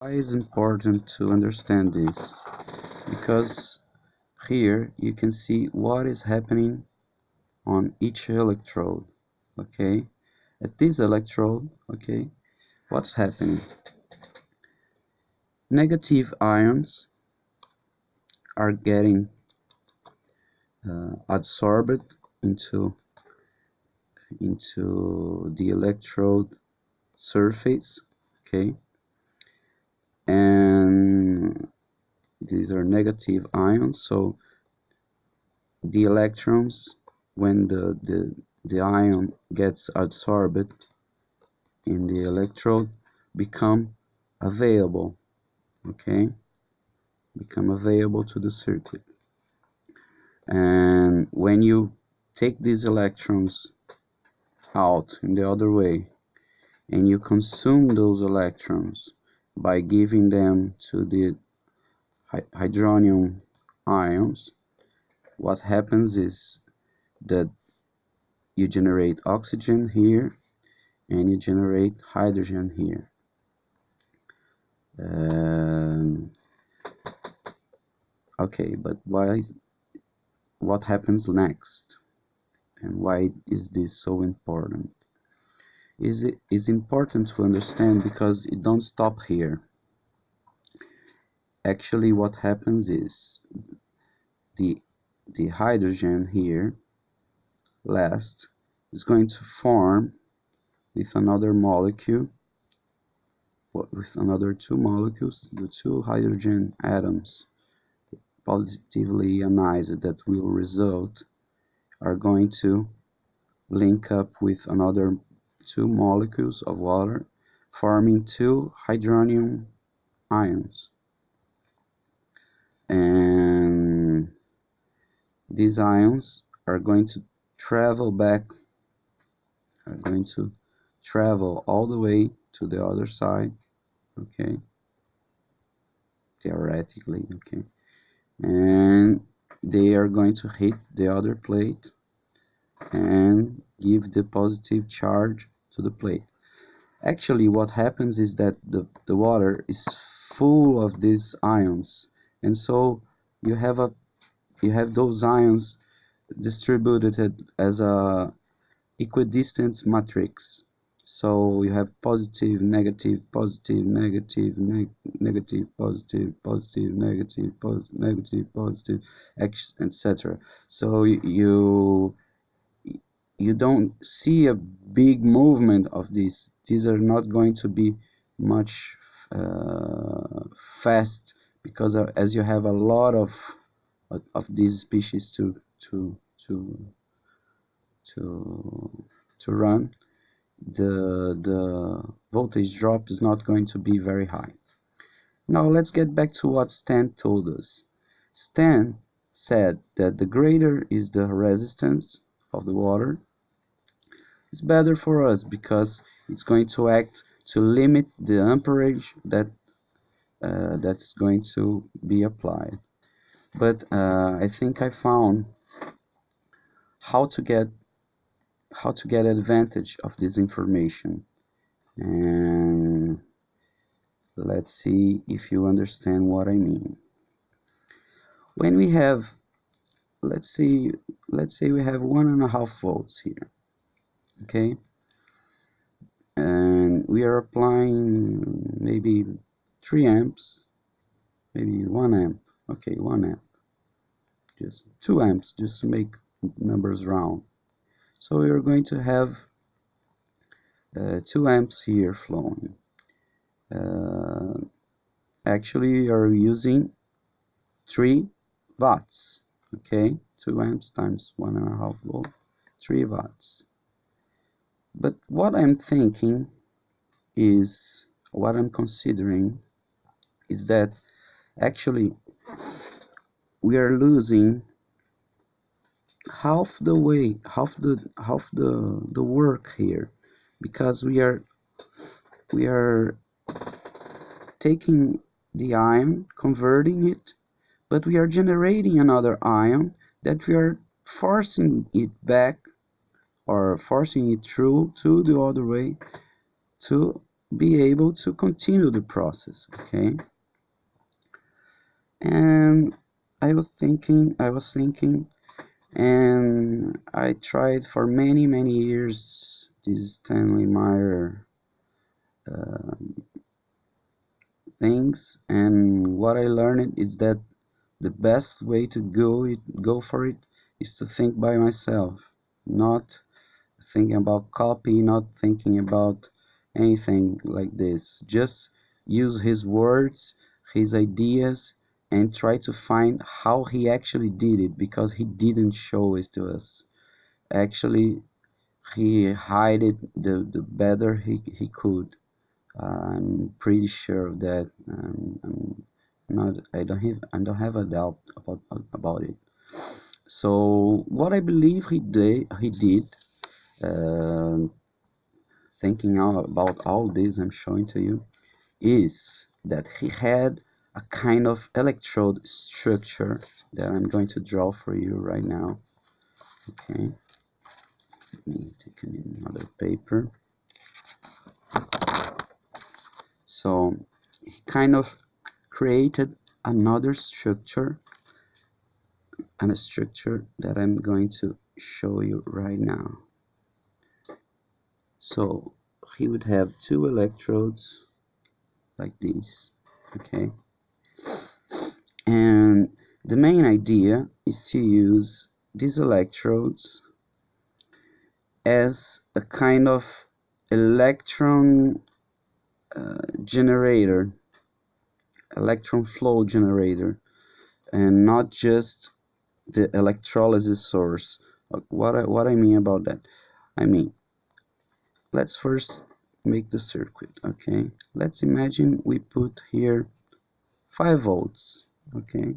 Why is important to understand this? Because here you can see what is happening on each electrode okay? At this electrode okay what's happening? Negative ions are getting uh, absorbed into into the electrode surface okay and these are negative ions. So the electrons when the, the, the ion gets absorbed in the electrode become available okay? Become available to the circuit. And when you take these electrons out in the other way and you consume those electrons by giving them to the hydronium ions what happens is that you generate oxygen here and you generate hydrogen here. Um, okay but why what happens next? And why is this so important is is important to understand because it don't stop here. Actually what happens is the the hydrogen here last is going to form with another molecule with another two molecules the two hydrogen atoms positively ionized that will result are going to link up with another two molecules of water forming two hydronium ions. And these ions are going to travel back are going to travel all the way to the other side okay? Theoretically okay? And they are going to hit the other plate and give the positive charge to the plate. Actually what happens is that the, the water is full of these ions. And so you have a you have those ions distributed as a equidistant matrix. So you have positive negative positive negative neg negative positive positive negative pos negative positive etc so you you don't see a big movement of these. These are not going to be much uh, fast because as you have a lot of of these species to to to to to run the the voltage drop is not going to be very high. Now let's get back to what Stan told us. Stan said that the greater is the resistance of the water it's better for us because it's going to act to limit the amperage that uh, that's going to be applied. But uh, I think I found how to get how to get advantage of this information. And let's see if you understand what I mean. When we have let's see let's say we have one and a half volts here okay? And we are applying maybe 3 amps maybe 1 amp okay 1 amp. Just 2 amps just to make numbers round. So we are going to have uh, 2 amps here flowing. Uh, actually you are using 3 watts okay? 2 amps times one and a half volt 3 watts but what I'm thinking is what I'm considering is that actually we are losing half the way half the half the the work here because we are we are taking the ion converting it but we are generating another ion that we are forcing it back or forcing it through to the other way to be able to continue the process okay? And I was thinking I was thinking and I tried for many many years this Stanley Meyer uh, things and what I learned is that the best way to go it go for it is to think by myself not thinking about copy not thinking about anything like this. Just use his words his ideas and try to find how he actually did it because he didn't show it to us. Actually he hid it the, the better he, he could. I'm pretty sure of that. Um, I'm not I don't have I don't have a doubt about about it. So what I believe he did he did uh, thinking about all this I'm showing to you is that he had a kind of electrode structure that I'm going to draw for you right now. Okay. Let me take another paper. So he kind of created another structure and a structure that I'm going to show you right now so he would have two electrodes like these okay? And the main idea is to use these electrodes as a kind of electron uh, generator electron flow generator and not just the electrolysis source. What I, what I mean about that I mean let's first make the circuit okay? Let's imagine we put here 5 volts okay?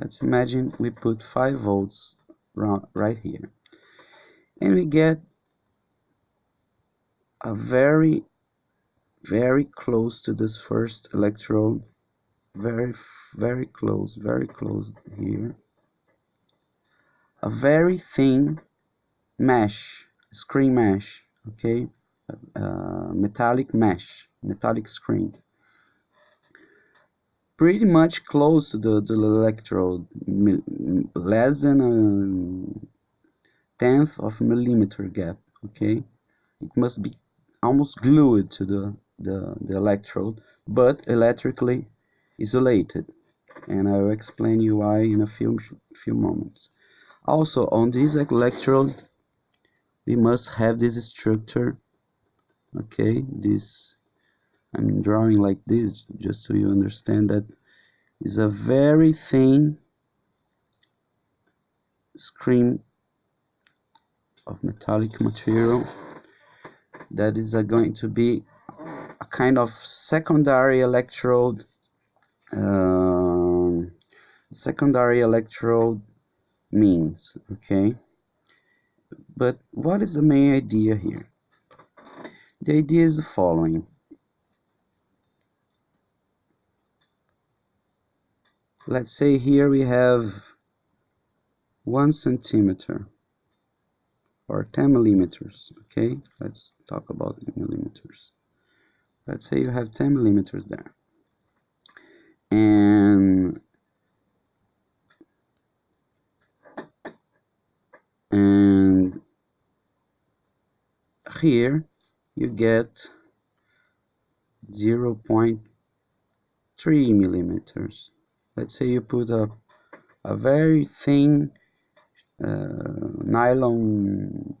Let's imagine we put 5 volts right here. And we get a very very close to this first electrode. Very very close very close here. A very thin mesh screen mesh okay? Uh, metallic mesh metallic screen. Pretty much close to the, the electrode less than a tenth of a millimeter gap okay? It must be almost glued to the, the, the electrode but electrically isolated. And I will explain you why in a few few moments. Also on this electrode we must have this structure okay? This I'm drawing like this just so you understand that is a very thin screen of metallic material that is uh, going to be a kind of secondary electrode uh, secondary electrode means okay but what is the main idea here? The idea is the following. Let's say here we have one centimeter or 10 millimeters okay? Let's talk about millimeters. Let's say you have 10 millimeters there here you get 0 0.3 millimeters. Let's say you put a, a very thin uh, nylon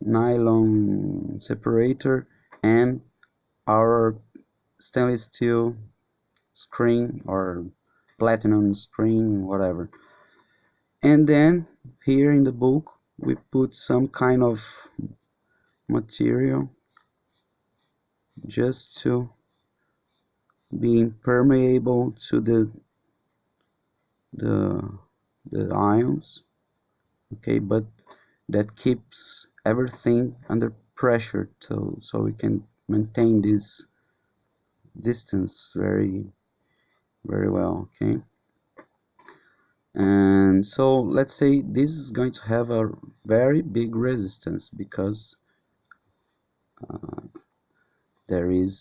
nylon separator and our stainless steel screen or platinum screen whatever. And then here in the book we put some kind of material just to be permeable to the the the ions okay? But that keeps everything under pressure so so we can maintain this distance very very well okay? And so let's say this is going to have a very big resistance because Uh, there is